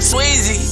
Swayze.